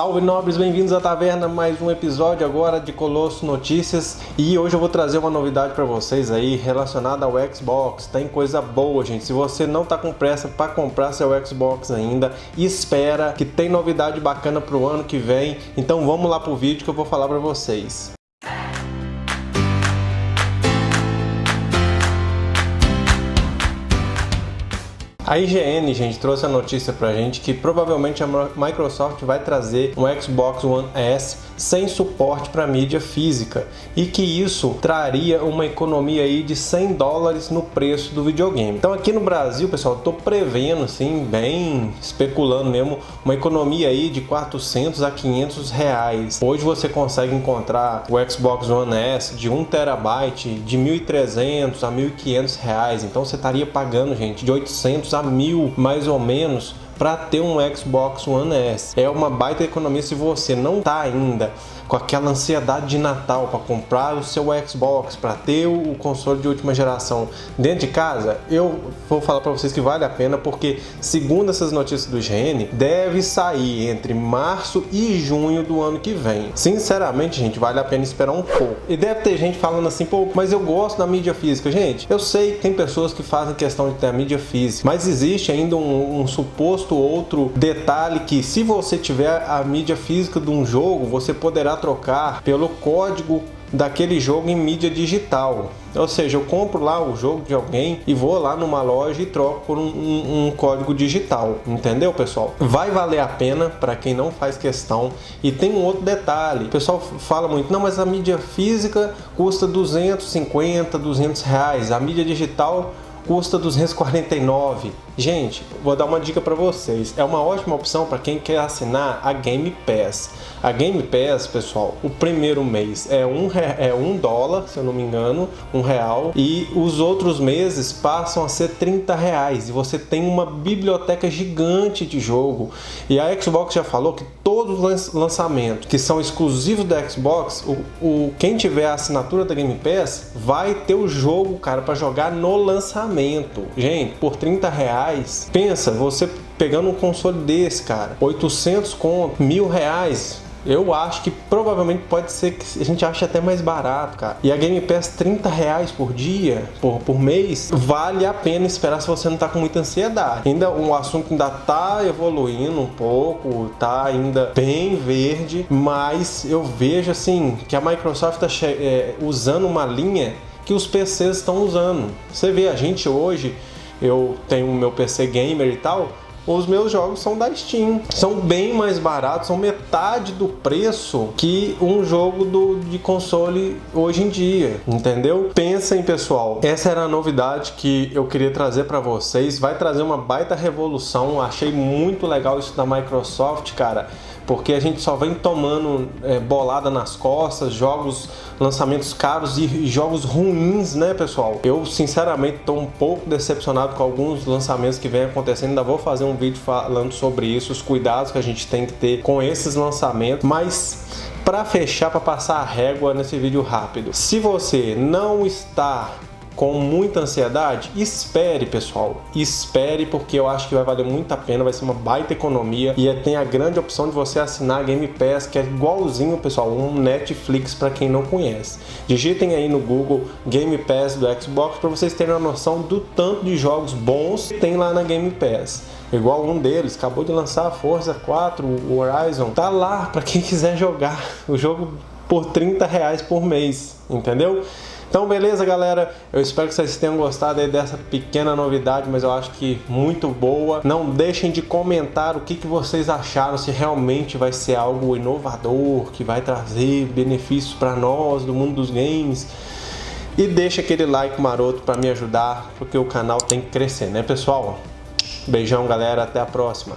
Salve nobres, bem-vindos à taverna, mais um episódio agora de Colosso Notícias e hoje eu vou trazer uma novidade para vocês aí relacionada ao Xbox. Tem coisa boa, gente. Se você não tá com pressa para comprar seu Xbox ainda, espera que tem novidade bacana pro ano que vem. Então vamos lá pro vídeo que eu vou falar para vocês. A IGN, gente, trouxe a notícia pra gente que provavelmente a Microsoft vai trazer um Xbox One S sem suporte para mídia física e que isso traria uma economia aí de 100 dólares no preço do videogame. Então aqui no Brasil, pessoal, estou prevendo assim, bem especulando mesmo, uma economia aí de 400 a 500 reais. Hoje você consegue encontrar o Xbox One S de 1 terabyte de 1.300 a 1.500 reais. Então você estaria pagando, gente, de 800 a 1.000 mais ou menos para ter um Xbox One S. É uma baita economia se você não está ainda com aquela ansiedade de Natal para comprar o seu Xbox, para ter o console de última geração dentro de casa, eu vou falar para vocês que vale a pena porque segundo essas notícias do GN, deve sair entre março e junho do ano que vem. Sinceramente, gente, vale a pena esperar um pouco. E deve ter gente falando assim, pô, mas eu gosto da mídia física. Gente, eu sei que tem pessoas que fazem questão de ter a mídia física, mas existe ainda um, um suposto outro detalhe que se você tiver a mídia física de um jogo, você poderá trocar pelo código daquele jogo em mídia digital. Ou seja, eu compro lá o jogo de alguém e vou lá numa loja e troco por um, um, um código digital, entendeu pessoal? Vai valer a pena para quem não faz questão. E tem um outro detalhe, o pessoal fala muito, não, mas a mídia física custa 250, 200 reais, a mídia digital custa 249. Gente, vou dar uma dica para vocês. É uma ótima opção para quem quer assinar a Game Pass. A Game Pass, pessoal, o primeiro mês é um, é um dólar, se eu não me engano, um real, e os outros meses passam a ser 30 reais. E você tem uma biblioteca gigante de jogo. E a Xbox já falou que todos os lançamentos que são exclusivos da Xbox, o, o quem tiver a assinatura da Game Pass vai ter o jogo, cara, para jogar no lançamento. Gente, por 30 reais, pensa, você pegando um console desse, cara, 800 conto, mil reais, eu acho que provavelmente pode ser que a gente ache até mais barato, cara. E a Game Pass 30 reais por dia, por, por mês, vale a pena esperar se você não tá com muita ansiedade. Ainda o assunto ainda tá evoluindo um pouco, tá ainda bem verde, mas eu vejo assim que a Microsoft tá é, usando uma linha que os PCs estão usando. Você vê, a gente hoje, eu tenho o meu PC gamer e tal, os meus jogos são da Steam. São bem mais baratos, são metade do preço que um jogo do, de console hoje em dia, entendeu? Pensem, pessoal, essa era a novidade que eu queria trazer para vocês. Vai trazer uma baita revolução. Achei muito legal isso da Microsoft, cara porque a gente só vem tomando é, bolada nas costas, jogos, lançamentos caros e jogos ruins, né, pessoal? Eu, sinceramente, estou um pouco decepcionado com alguns lançamentos que vem acontecendo. Ainda vou fazer vídeo falando sobre isso, os cuidados que a gente tem que ter com esses lançamentos, mas para fechar, para passar a régua nesse vídeo rápido, se você não está com muita ansiedade, espere pessoal, espere porque eu acho que vai valer muito a pena, vai ser uma baita economia. E tem a grande opção de você assinar a Game Pass que é igualzinho pessoal, um Netflix para quem não conhece. Digitem aí no Google Game Pass do Xbox para vocês terem uma noção do tanto de jogos bons que tem lá na Game Pass. Igual um deles, acabou de lançar a Forza 4, o Horizon, tá lá para quem quiser jogar o jogo por 30 reais por mês, entendeu? Então, beleza, galera? Eu espero que vocês tenham gostado dessa pequena novidade, mas eu acho que muito boa. Não deixem de comentar o que, que vocês acharam, se realmente vai ser algo inovador, que vai trazer benefícios para nós do mundo dos games. E deixa aquele like maroto para me ajudar, porque o canal tem que crescer, né, pessoal? Beijão, galera. Até a próxima.